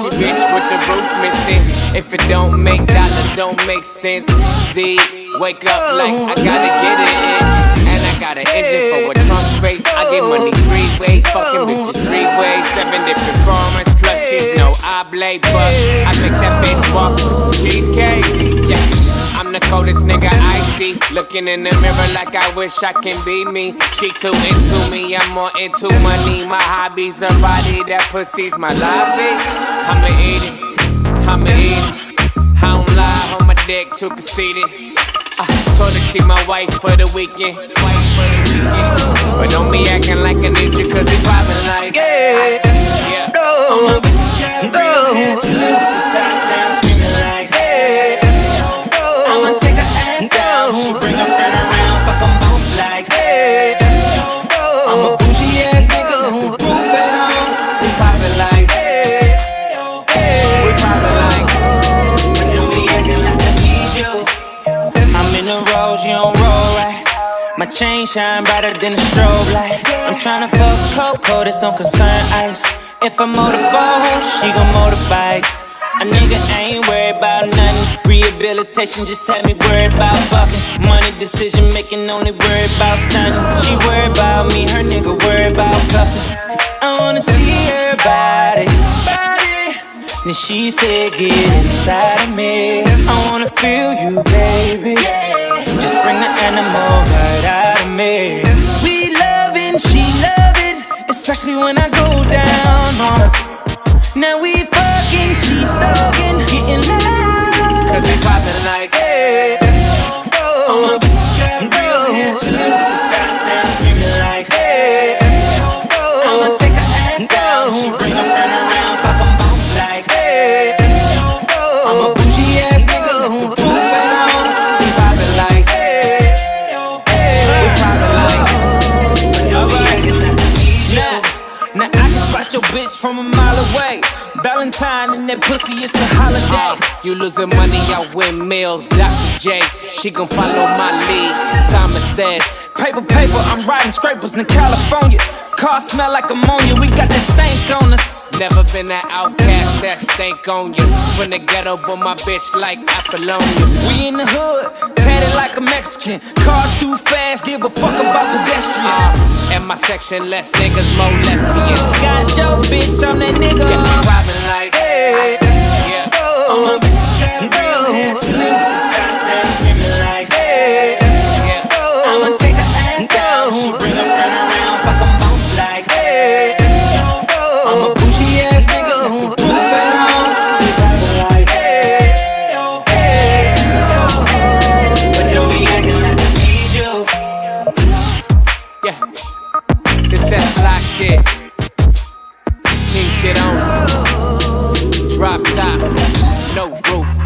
with the roof missing. If it don't make dollars, don't make sense. Z, wake up like I gotta get it in. And I got an engine for a trunk space. I get money three ways, fucking bitches three ways. Seven different formats, plus she's no oblate, but I make that bitch walk with some cheesecake. Yeah. I'm the coldest nigga I see. Looking in the mirror like I wish I can be me. She too into me, I'm more into money. My hobbies, her body, that pussy's my lobby. I'ma eat it, I'ma eat it. I don't lie on my dick, too conceited. I uh, told her she my wife for the weekend. Wife for the weekend. But don't be acting like a ninja, cause we poppin' like. Yeah, Yeah. My chain shine brighter than a strobe light. I'm tryna fuck Coco, this don't concern ice. If I motorboat, she gon' motorbike. A nigga ain't worried about nothing. Rehabilitation just had me worried about fucking. Money decision making, only worried about stunning. She worried about me, her nigga worried about cuffing. I wanna see her body. Then she said, Get inside of me. I wanna feel you, baby. Just bring the animal right me. We loving, she loving, especially when I go down on her. Now we from a mile away. Valentine and that pussy, it's a holiday. You losing money, I win meals. Dr. J, she gon' follow my lead. Simon says, Paper, paper, I'm riding scrapers in California. Car smell like ammonia, we got that stank on us. Never been that outcast that stank on you. From the ghetto, but my bitch like Apollonia. We in the hood, tatted like a Mexican. Car too fast, give a fuck about pedestrians. Uh, in my section, less niggas, more lesbians. Got your shit on. Drop top. No roof.